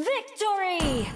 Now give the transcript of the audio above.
Victory!